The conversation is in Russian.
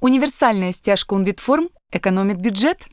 Универсальная стяжка Unbitform экономит бюджет.